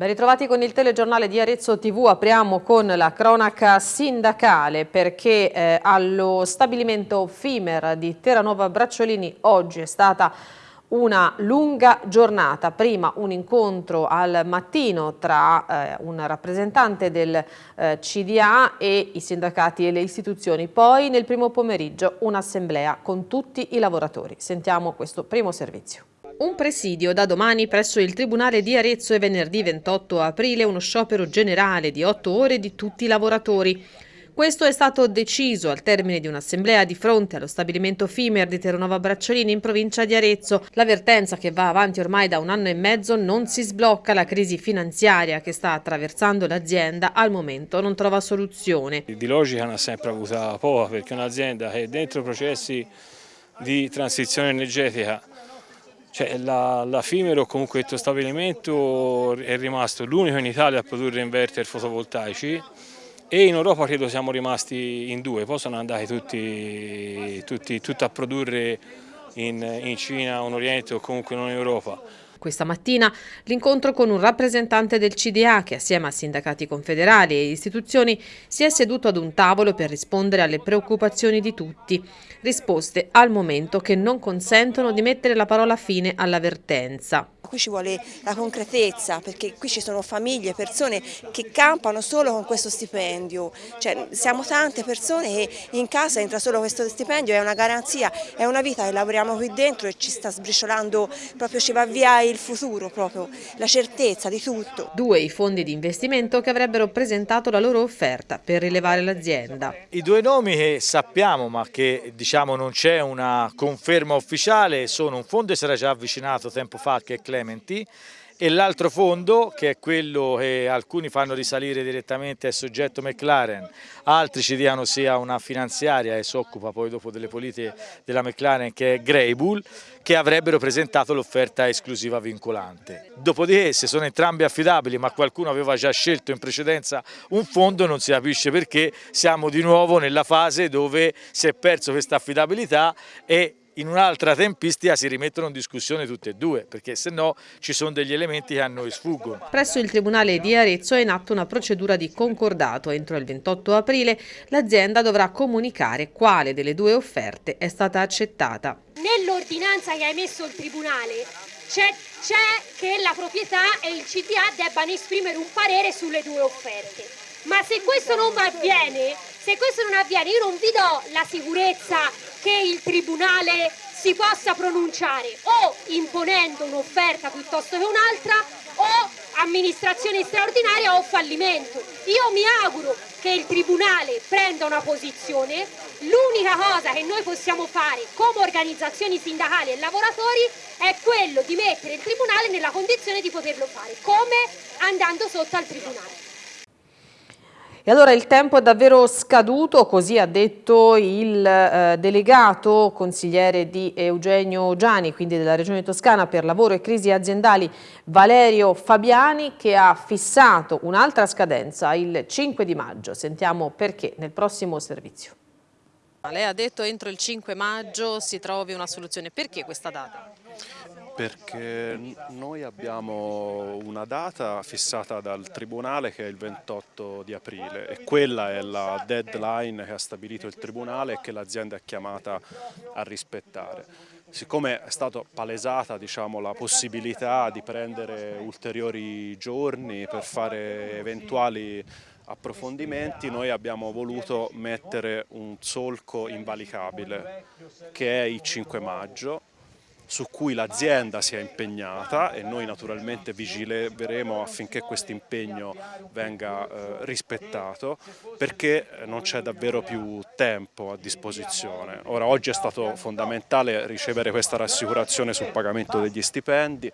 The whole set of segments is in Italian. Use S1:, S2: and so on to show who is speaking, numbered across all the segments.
S1: Ben ritrovati con il telegiornale di Arezzo TV, apriamo con la cronaca sindacale perché eh, allo stabilimento FIMER di Terranova Bracciolini oggi è stata una lunga giornata, prima un incontro al mattino tra eh, un rappresentante del eh, CDA e i sindacati e le istituzioni, poi nel primo pomeriggio un'assemblea con tutti i lavoratori. Sentiamo questo primo servizio. Un presidio da domani presso il Tribunale di Arezzo e venerdì 28 aprile uno sciopero generale di otto ore di tutti i lavoratori. Questo è stato deciso al termine di un'assemblea di fronte allo stabilimento Fimer di Terranova Bracciolini in provincia di Arezzo. L'avvertenza che va avanti ormai da un anno e mezzo non si sblocca. La crisi finanziaria che sta attraversando l'azienda al momento non trova soluzione.
S2: Di logica ne ha sempre avuta poca perché un'azienda che è dentro processi di transizione energetica cioè, la, la Fimero, comunque questo stabilimento è rimasto l'unico in Italia a produrre inverter fotovoltaici e in Europa credo siamo rimasti in due, poi sono andati tutti, tutti, tutti a produrre in, in Cina, in Oriente o comunque non in Europa.
S1: Questa mattina l'incontro con un rappresentante del CDA che assieme a sindacati confederali e istituzioni si è seduto ad un tavolo per rispondere alle preoccupazioni di tutti. Risposte al momento che non consentono di mettere la parola fine all'avvertenza.
S3: Qui ci vuole la concretezza perché qui ci sono famiglie, persone che campano solo con questo stipendio, cioè, siamo tante persone e in casa entra solo questo stipendio, è una garanzia, è una vita che lavoriamo qui dentro e ci sta sbriciolando, proprio ci va via il futuro, proprio la certezza di tutto.
S1: Due i fondi di investimento che avrebbero presentato la loro offerta per rilevare l'azienda.
S4: I due nomi che sappiamo ma che diciamo non c'è una conferma ufficiale sono un fondo che si era già avvicinato tempo fa che è Clementi e l'altro fondo che è quello che alcuni fanno risalire direttamente al soggetto McLaren, altri ci diano sia una finanziaria e si occupa poi dopo delle politiche della McLaren che è Greybull, che avrebbero presentato l'offerta esclusiva vincolante. Dopodiché se sono entrambi affidabili ma qualcuno aveva già scelto in precedenza un fondo non si capisce perché siamo di nuovo nella fase dove si è perso questa affidabilità e in un'altra tempistica si rimettono in discussione tutte e due, perché se no ci sono degli elementi che a noi sfuggono.
S1: Presso il Tribunale di Arezzo è in atto una procedura di concordato. Entro il 28 aprile l'azienda dovrà comunicare quale delle due offerte è stata accettata.
S5: Nell'ordinanza che ha emesso il Tribunale c'è che la proprietà e il CDA debbano esprimere un parere sulle due offerte. Ma se questo non avviene, se questo non avviene, io non vi do la sicurezza che il Tribunale si possa pronunciare o imponendo un'offerta piuttosto che un'altra o amministrazione straordinaria o fallimento. Io mi auguro che il Tribunale prenda una posizione, l'unica cosa che noi possiamo fare come organizzazioni sindacali e lavoratori è quello di mettere il Tribunale nella condizione di poterlo fare, come andando sotto al Tribunale.
S1: E allora il tempo è davvero scaduto, così ha detto il eh, delegato consigliere di Eugenio Giani, quindi della Regione Toscana per lavoro e crisi aziendali, Valerio Fabiani, che ha fissato un'altra scadenza il 5 di maggio. Sentiamo perché nel prossimo servizio. Lei ha detto entro il 5 maggio si trovi una soluzione. Perché questa data?
S6: Perché noi abbiamo una data fissata dal Tribunale che è il 28 di aprile e quella è la deadline che ha stabilito il Tribunale e che l'azienda è chiamata a rispettare. Siccome è stata palesata diciamo, la possibilità di prendere ulteriori giorni per fare eventuali approfondimenti noi abbiamo voluto mettere un solco invalicabile che è il 5 maggio su cui l'azienda si è impegnata e noi naturalmente vigileremo affinché questo impegno venga eh, rispettato perché non c'è davvero più tempo a disposizione. Ora oggi è stato fondamentale ricevere questa rassicurazione sul pagamento degli stipendi,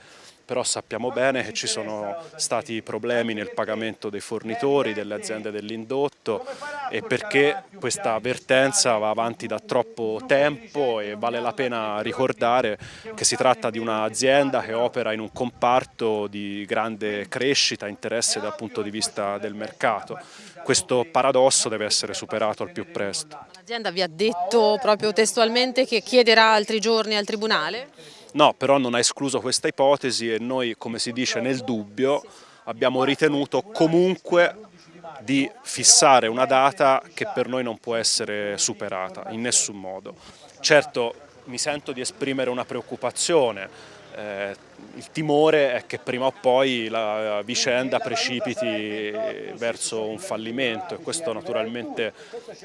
S6: però sappiamo bene che ci sono stati problemi nel pagamento dei fornitori, delle aziende dell'indotto e perché questa avvertenza va avanti da troppo tempo e vale la pena ricordare che si tratta di un'azienda che opera in un comparto di grande crescita, interesse dal punto di vista del mercato. Questo paradosso deve essere superato al più presto.
S1: L'azienda vi ha detto proprio testualmente che chiederà altri giorni al Tribunale?
S6: No, però non ha escluso questa ipotesi e noi, come si dice, nel dubbio abbiamo ritenuto comunque di fissare una data che per noi non può essere superata in nessun modo. Certo mi sento di esprimere una preoccupazione, eh, il timore è che prima o poi la vicenda precipiti verso un fallimento e questo naturalmente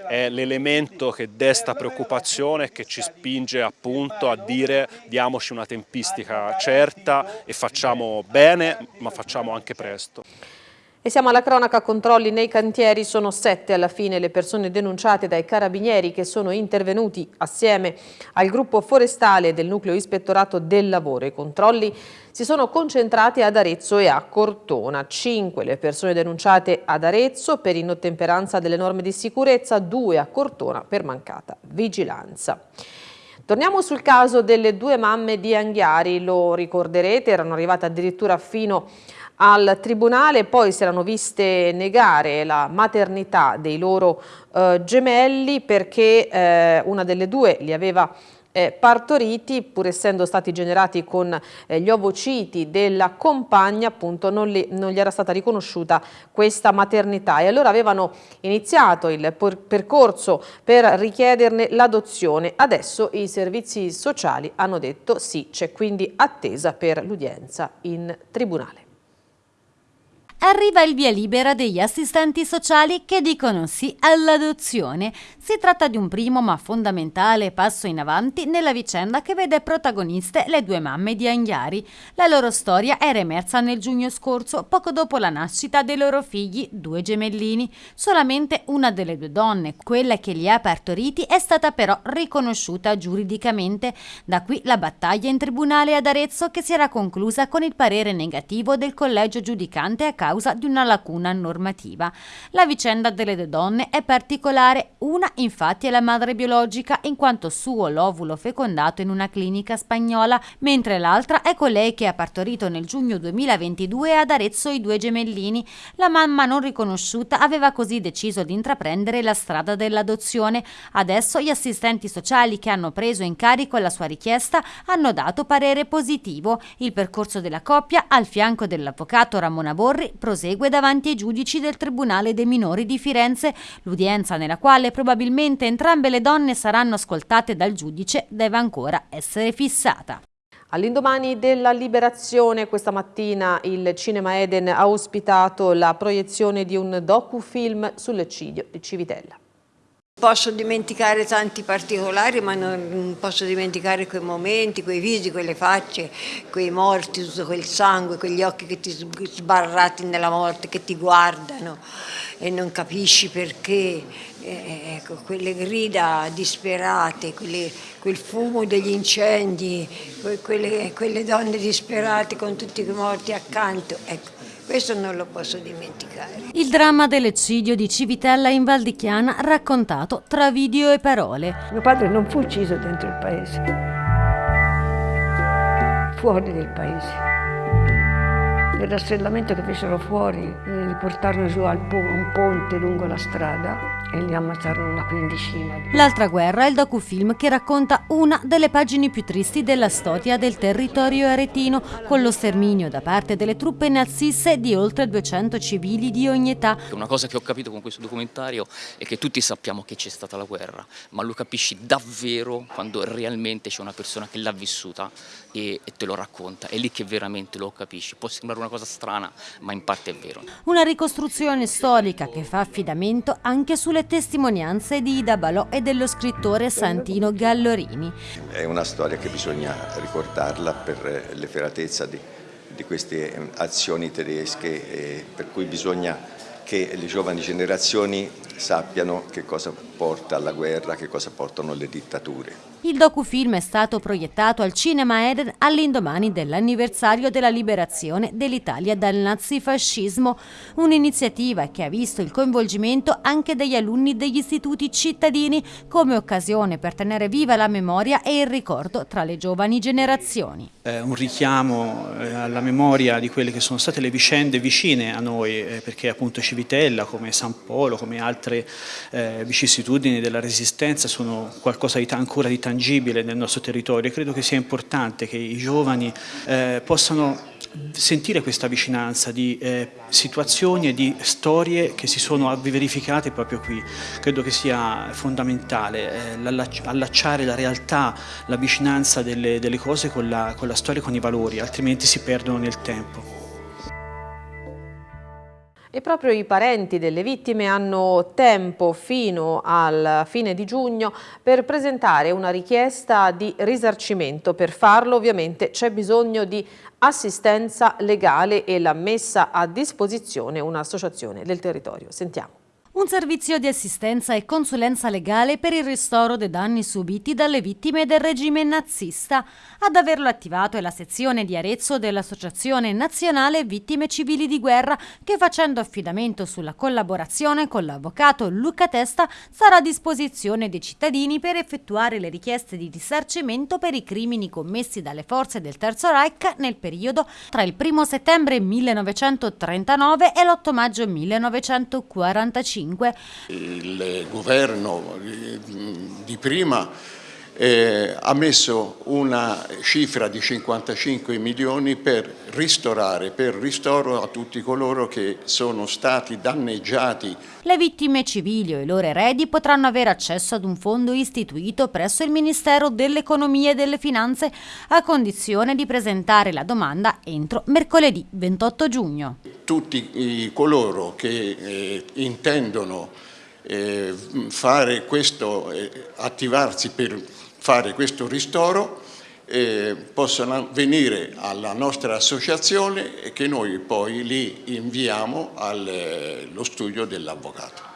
S6: è l'elemento che desta preoccupazione e che ci spinge appunto a dire diamoci una tempistica certa e facciamo bene ma facciamo anche presto.
S1: E siamo alla cronaca, controlli nei cantieri, sono sette alla fine le persone denunciate dai carabinieri che sono intervenuti assieme al gruppo forestale del nucleo ispettorato del lavoro. I controlli si sono concentrati ad Arezzo e a Cortona. Cinque le persone denunciate ad Arezzo per inottemperanza delle norme di sicurezza, due a Cortona per mancata vigilanza. Torniamo sul caso delle due mamme di Anghiari, lo ricorderete, erano arrivate addirittura fino a al tribunale, poi si erano viste negare la maternità dei loro eh, gemelli perché eh, una delle due li aveva eh, partoriti, pur essendo stati generati con eh, gli ovociti della compagna, appunto non, li, non, gli era stata riconosciuta questa maternità e allora avevano iniziato il percorso per richiederne l'adozione. Adesso i servizi sociali hanno detto sì, c'è quindi attesa per l'udienza in tribunale
S7: arriva il via libera degli assistenti sociali che dicono sì all'adozione. Si tratta di un primo ma fondamentale passo in avanti nella vicenda che vede protagoniste le due mamme di Anghiari. La loro storia era emersa nel giugno scorso, poco dopo la nascita dei loro figli, due gemellini. Solamente una delle due donne, quella che li ha partoriti, è stata però riconosciuta giuridicamente. Da qui la battaglia in tribunale ad Arezzo che si era conclusa con il parere negativo del collegio giudicante a causa causa di una lacuna normativa. La vicenda delle due donne è particolare, una infatti è la madre biologica in quanto suo l'ovulo fecondato in una clinica spagnola, mentre l'altra è colei che ha partorito nel giugno 2022 ad Arezzo i due gemellini. La mamma non riconosciuta aveva così deciso di intraprendere la strada dell'adozione. Adesso gli assistenti sociali che hanno preso in carico la sua richiesta hanno dato parere positivo. Il percorso della coppia, al fianco dell'avvocato Ramona Borri, prosegue davanti ai giudici del Tribunale dei minori di Firenze. L'udienza nella quale probabilmente entrambe le donne saranno ascoltate dal giudice deve ancora essere fissata.
S1: All'indomani della liberazione questa mattina il Cinema Eden ha ospitato la proiezione di un docufilm sull'eccidio di Civitella.
S8: Posso dimenticare tanti particolari, ma non posso dimenticare quei momenti, quei visi, quelle facce, quei morti, tutto quel sangue, quegli occhi che ti sbarrati nella morte, che ti guardano e non capisci perché. Eh, ecco, quelle grida disperate, quelle, quel fumo degli incendi, quelle, quelle donne disperate con tutti i morti accanto. Ecco questo non lo posso dimenticare.
S7: Il dramma dell'eccidio di Civitella in Val di Chiana raccontato tra video e parole.
S9: Mio padre non fu ucciso dentro il paese, fuori del paese. Nel rastrellamento che fecero fuori, eh, li portarono giù a un ponte lungo la strada e li ammazzarono una quindicina.
S7: L'altra guerra è il docufilm che racconta una delle pagine più tristi della storia del territorio aretino, con lo sterminio da parte delle truppe naziste di oltre 200 civili di ogni età.
S10: Una cosa che ho capito con questo documentario è che tutti sappiamo che c'è stata la guerra, ma lo capisci davvero quando realmente c'è una persona che l'ha vissuta e, e te lo racconta, è lì che veramente lo capisci. Può sembrare una cosa strana, ma in parte è vero.
S7: Una ricostruzione storica che fa affidamento anche sulle le testimonianze di Ida Balò e dello scrittore Santino Gallorini.
S11: È una storia che bisogna ricordarla per l'efferatezza di, di queste azioni tedesche per cui bisogna che le giovani generazioni sappiano che cosa porta alla guerra, che cosa portano le dittature.
S7: Il docufilm è stato proiettato al Cinema Eden all'indomani dell'anniversario della liberazione dell'Italia dal nazifascismo, un'iniziativa che ha visto il coinvolgimento anche degli alunni degli istituti cittadini come occasione per tenere viva la memoria e il ricordo tra le giovani generazioni.
S12: È un richiamo eh, alla memoria di quelle che sono state le vicende vicine a noi, eh, perché appunto Civitella, come San Polo, come altre nostre eh, vicissitudini, della resistenza sono qualcosa di ancora di tangibile nel nostro territorio e credo che sia importante che i giovani eh, possano sentire questa vicinanza di eh, situazioni e di storie che si sono verificate proprio qui. Credo che sia fondamentale eh, allacciare la realtà, la vicinanza delle, delle cose con la, con la storia e con i valori, altrimenti si perdono nel tempo.
S1: E proprio i parenti delle vittime hanno tempo fino al fine di giugno per presentare una richiesta di risarcimento. Per farlo ovviamente c'è bisogno di assistenza legale e la messa a disposizione un'associazione del territorio. Sentiamo.
S7: Un servizio di assistenza e consulenza legale per il ristoro dei danni subiti dalle vittime del regime nazista. Ad averlo attivato è la sezione di Arezzo dell'Associazione Nazionale Vittime Civili di Guerra che facendo affidamento sulla collaborazione con l'avvocato Luca Testa sarà a disposizione dei cittadini per effettuare le richieste di risarcimento per i crimini commessi dalle forze del Terzo Reich nel periodo tra il 1 settembre 1939 e l'8 maggio 1945.
S13: 2005. Il governo di prima eh, ha messo una cifra di 55 milioni per ristorare, per ristoro a tutti coloro che sono stati danneggiati.
S7: Le vittime civili o i loro eredi potranno avere accesso ad un fondo istituito presso il Ministero dell'Economia e delle Finanze a condizione di presentare la domanda entro mercoledì 28 giugno.
S13: Tutti coloro che eh, intendono eh, fare questo, eh, attivarsi per fare questo ristoro eh, possono venire alla nostra associazione e che noi poi li inviamo allo eh, studio dell'avvocato.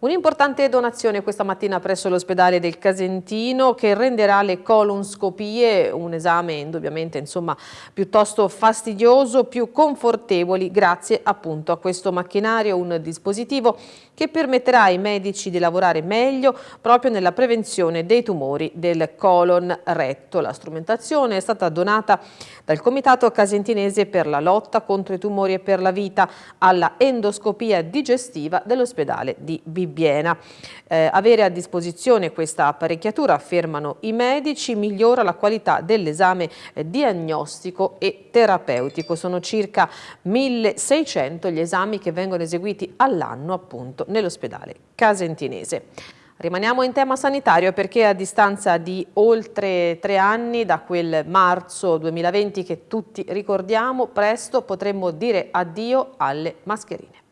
S1: Un'importante donazione questa mattina presso l'ospedale del Casentino che renderà le colonscopie, un esame indubbiamente insomma, piuttosto fastidioso, più confortevoli grazie appunto a questo macchinario, un dispositivo che permetterà ai medici di lavorare meglio proprio nella prevenzione dei tumori del colon retto. La strumentazione è stata donata dal Comitato Casentinese per la lotta contro i tumori e per la vita alla endoscopia digestiva dell'ospedale di Bibbia. Bibbiena. Eh, avere a disposizione questa apparecchiatura, affermano i medici, migliora la qualità dell'esame eh, diagnostico e terapeutico. Sono circa 1600 gli esami che vengono eseguiti all'anno appunto nell'ospedale casentinese. Rimaniamo in tema sanitario perché a distanza di oltre tre anni da quel marzo 2020 che tutti ricordiamo, presto potremmo dire addio alle mascherine.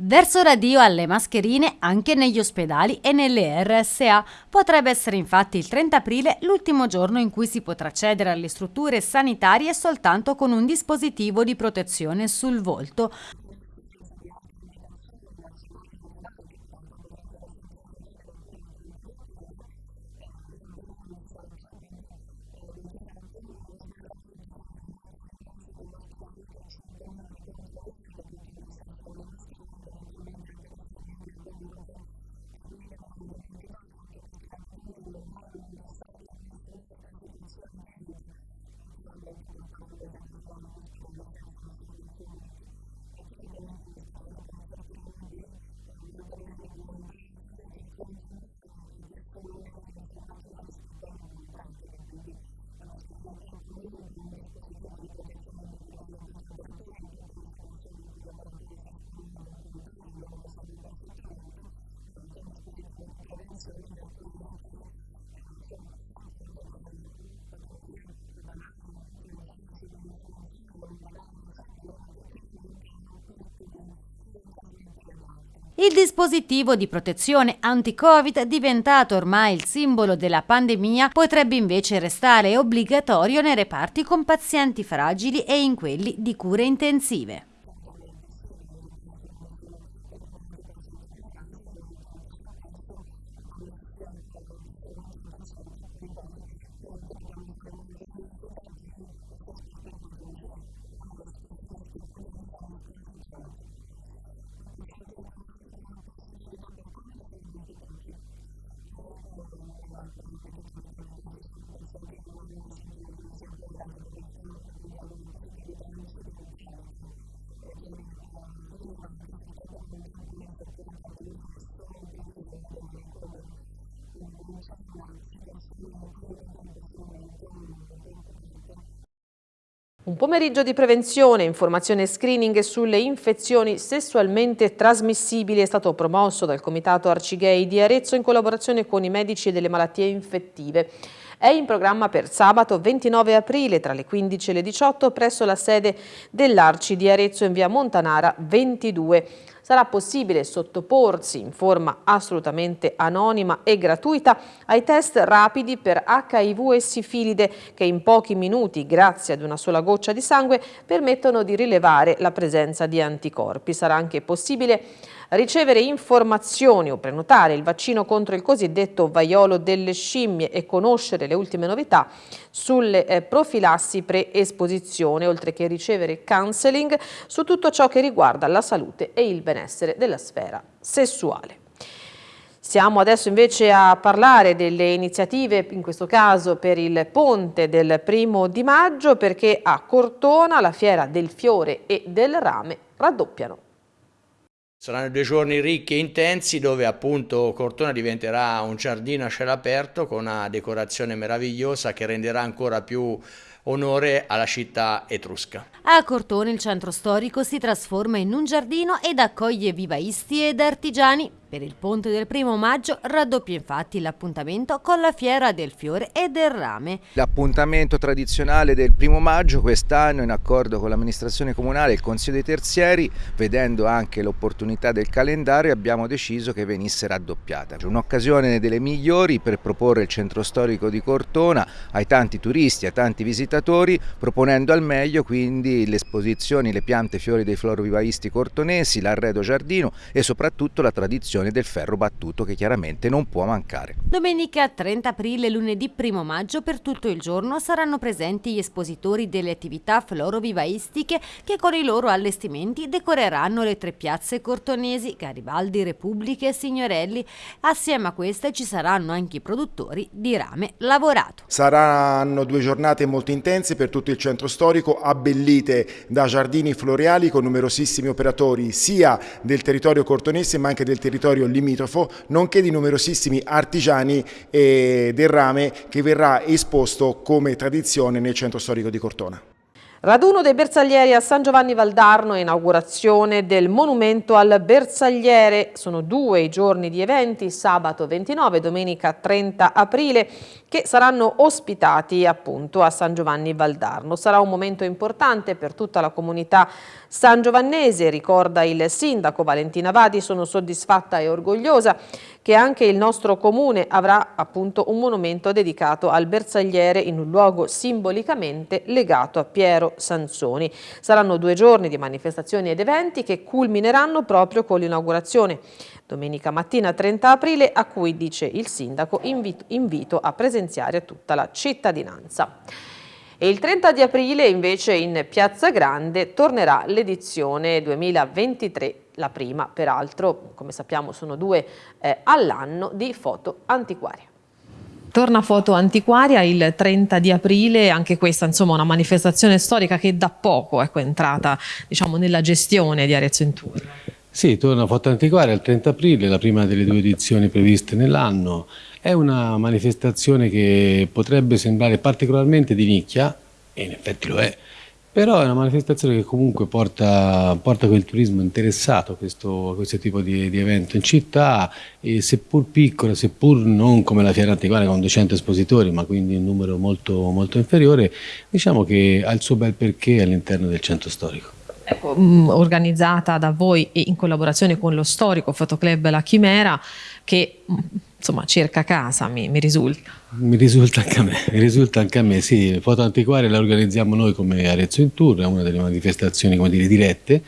S7: Verso radio alle mascherine anche negli ospedali e nelle RSA. Potrebbe essere infatti il 30 aprile l'ultimo giorno in cui si potrà accedere alle strutture sanitarie soltanto con un dispositivo di protezione sul volto. Il dispositivo di protezione anti-Covid, diventato ormai il simbolo della pandemia, potrebbe invece restare obbligatorio nei reparti con pazienti fragili e in quelli di cure intensive.
S1: Un pomeriggio di prevenzione, informazione e screening sulle infezioni sessualmente trasmissibili è stato promosso dal Comitato Arcigay di Arezzo in collaborazione con i medici delle malattie infettive. È in programma per sabato 29 aprile tra le 15 e le 18 presso la sede dell'Arci di Arezzo in via Montanara 22 sarà possibile sottoporsi in forma assolutamente anonima e gratuita ai test rapidi per HIV e sifilide che in pochi minuti, grazie ad una sola goccia di sangue, permettono di rilevare la presenza di anticorpi. Sarà anche possibile ricevere informazioni o prenotare il vaccino contro il cosiddetto vaiolo delle scimmie e conoscere le ultime novità sulle eh, profilassi pre-esposizione, oltre che ricevere counseling su tutto ciò che riguarda la salute e il benessere della sfera sessuale. Siamo adesso invece a parlare delle iniziative, in questo caso per il ponte del primo di maggio, perché a Cortona la fiera del fiore e del rame raddoppiano.
S14: Saranno due giorni ricchi e intensi dove appunto Cortona diventerà un giardino a cielo aperto con una decorazione meravigliosa che renderà ancora più onore alla città etrusca.
S7: A Cortona il centro storico si trasforma in un giardino ed accoglie vivaisti ed artigiani per il ponte del primo maggio raddoppia infatti l'appuntamento con la fiera del fiore e del rame.
S15: L'appuntamento tradizionale del primo maggio quest'anno in accordo con l'amministrazione comunale e il Consiglio dei Terzieri, vedendo anche l'opportunità del calendario, abbiamo deciso che venisse raddoppiata. Un'occasione delle migliori per proporre il centro storico di Cortona ai tanti turisti, ai tanti visitatori, proponendo al meglio quindi le esposizioni, le piante fiori dei florovivaisti cortonesi, l'arredo giardino e soprattutto la tradizione produzione del ferro battuto che chiaramente non può mancare.
S7: Domenica 30 aprile e lunedì 1 maggio per tutto il giorno saranno presenti gli espositori delle attività florovivaistiche che con i loro allestimenti decoreranno le tre piazze cortonesi, Garibaldi, Repubbliche e Signorelli. Assieme a queste ci saranno anche i produttori di rame lavorato.
S16: Saranno due giornate molto intense per tutto il centro storico, abbellite da giardini floreali con numerosissimi operatori sia del territorio cortonese ma anche del territorio territorio limitrofo, nonché di numerosissimi artigiani del rame che verrà esposto come tradizione nel centro storico di Cortona.
S1: Raduno dei bersaglieri a San Giovanni Valdarno e inaugurazione del monumento al bersagliere. Sono due i giorni di eventi, sabato 29 e domenica 30 aprile, che saranno ospitati appunto a San Giovanni Valdarno. Sarà un momento importante per tutta la comunità san giovannese, ricorda il sindaco Valentina Vadi. Sono soddisfatta e orgogliosa che anche il nostro comune avrà appunto un monumento dedicato al bersagliere in un luogo simbolicamente legato a Piero Sansoni. Saranno due giorni di manifestazioni ed eventi che culmineranno proprio con l'inaugurazione domenica mattina 30 aprile a cui dice il sindaco invito, invito a presenziare tutta la cittadinanza. E il 30 di aprile invece in Piazza Grande tornerà l'edizione 2023 la prima peraltro, come sappiamo sono due eh, all'anno, di foto antiquarie. Torna Foto Antiquaria il 30 di aprile, anche questa insomma una manifestazione storica che da poco ecco, è entrata diciamo, nella gestione di Arezzo in Tour.
S17: Sì, torna Foto Antiquaria il 30 aprile, la prima delle due edizioni previste nell'anno. È una manifestazione che potrebbe sembrare particolarmente di nicchia, e in effetti lo è, però è una manifestazione che comunque porta, porta quel turismo interessato a questo, a questo tipo di, di, evento in città e seppur piccola, seppur non come la Fiera Antiquaria con 200 espositori ma quindi un numero molto, molto inferiore, diciamo che ha il suo bel perché all'interno del centro storico.
S1: Ecco, mh, organizzata da voi e in collaborazione con lo storico fotoclub La Chimera che mh, insomma cerca casa mi, mi risulta.
S17: Mi risulta anche a me, mi risulta anche a me, sì, Foto Antiquaria la organizziamo noi come Arezzo in Tour, è una delle manifestazioni come dire, dirette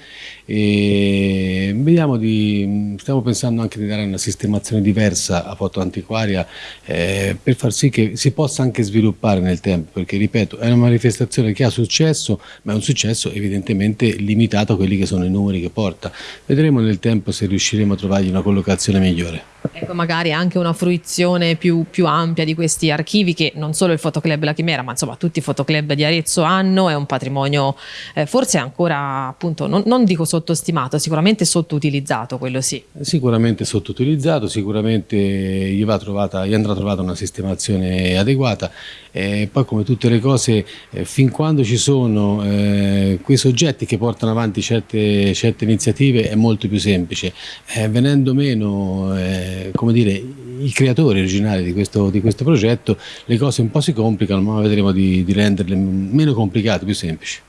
S17: e vediamo di, stiamo pensando anche di dare una sistemazione diversa a Foto Antiquaria eh, per far sì che si possa anche sviluppare nel tempo, perché ripeto è una manifestazione che ha successo, ma è un successo evidentemente limitato a quelli che sono i numeri che porta. Vedremo nel tempo se riusciremo a trovargli una collocazione migliore.
S1: Ecco, magari anche una fruizione più, più ampia di questi archivi che non solo il fotoclub La Chimera ma insomma tutti i fotoclub di Arezzo hanno, è un patrimonio eh, forse ancora appunto non, non, dico sottostimato, sicuramente sottoutilizzato quello sì.
S17: Sicuramente sottoutilizzato, sicuramente gli, va trovata, gli andrà trovata una sistemazione adeguata e poi come tutte le cose eh, fin quando ci sono eh, quei soggetti che portano avanti certe, certe iniziative è molto più semplice, eh, venendo meno eh, come dire, i creatori originali di questo, di questo, progetto le cose un po' si complicano ma vedremo di, di renderle meno complicate, più semplici.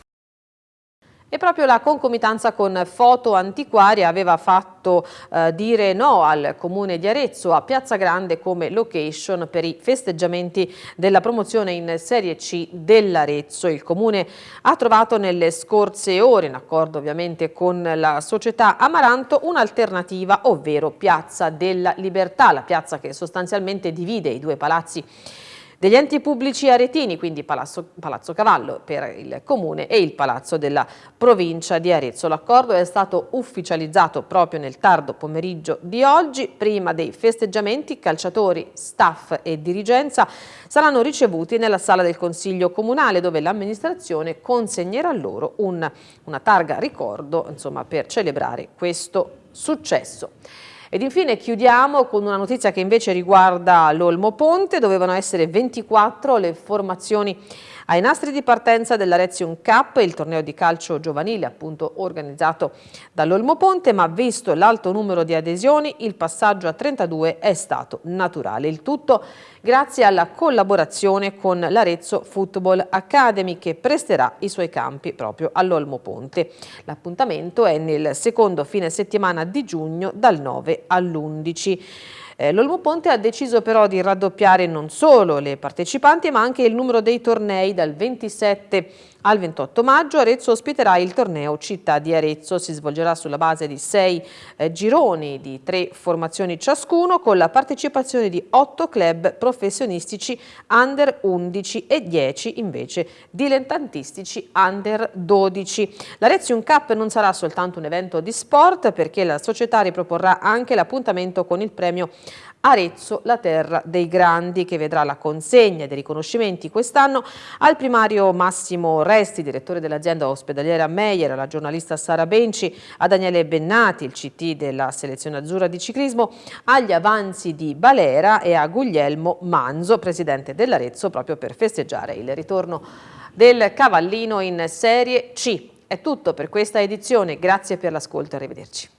S1: E proprio la concomitanza con foto antiquarie aveva fatto eh, dire no al comune di Arezzo a Piazza Grande come location per i festeggiamenti della promozione in Serie C dell'Arezzo. Il comune ha trovato nelle scorse ore, in accordo ovviamente con la società Amaranto, un'alternativa, ovvero Piazza della Libertà, la piazza che sostanzialmente divide i due palazzi degli enti pubblici aretini, quindi Palazzo, Palazzo Cavallo per il Comune e il Palazzo della provincia di Arezzo. L'accordo è stato ufficializzato proprio nel tardo pomeriggio di oggi. Prima dei festeggiamenti, calciatori, staff e dirigenza saranno ricevuti nella sala del Consiglio Comunale dove l'amministrazione consegnerà loro un, una targa ricordo insomma, per celebrare questo successo. Ed infine chiudiamo con una notizia che invece riguarda l'Olmo Ponte, dovevano essere 24 le formazioni ai nastri di partenza dell'Arezium Cup, il torneo di calcio giovanile appunto organizzato dall'Olmo Ponte, ma visto l'alto numero di adesioni il passaggio a 32 è stato naturale. Il tutto grazie alla collaborazione con l'Arezzo Football Academy che presterà i suoi campi proprio all'Olmo Ponte. L'appuntamento è nel secondo fine settimana di giugno dal 9 all'11. Eh, L'Olmo Ponte ha deciso però di raddoppiare non solo le partecipanti ma anche il numero dei tornei dal 27 al 28 maggio Arezzo ospiterà il torneo Città di Arezzo, si svolgerà sulla base di sei eh, gironi di tre formazioni ciascuno con la partecipazione di otto club professionistici under 11 e 10 invece dilettantistici under 12. L'Arezium Cup non sarà soltanto un evento di sport perché la società riproporrà anche l'appuntamento con il premio Arezzo, la terra dei grandi, che vedrà la consegna dei riconoscimenti quest'anno al primario Massimo Resti, direttore dell'azienda ospedaliera Meyer, alla giornalista Sara Benci, a Daniele Bennati, il CT della selezione azzurra di ciclismo, agli avanzi di Balera e a Guglielmo Manzo, presidente dell'Arezzo, proprio per festeggiare il ritorno del Cavallino in Serie C. È tutto per questa edizione, grazie per l'ascolto e arrivederci.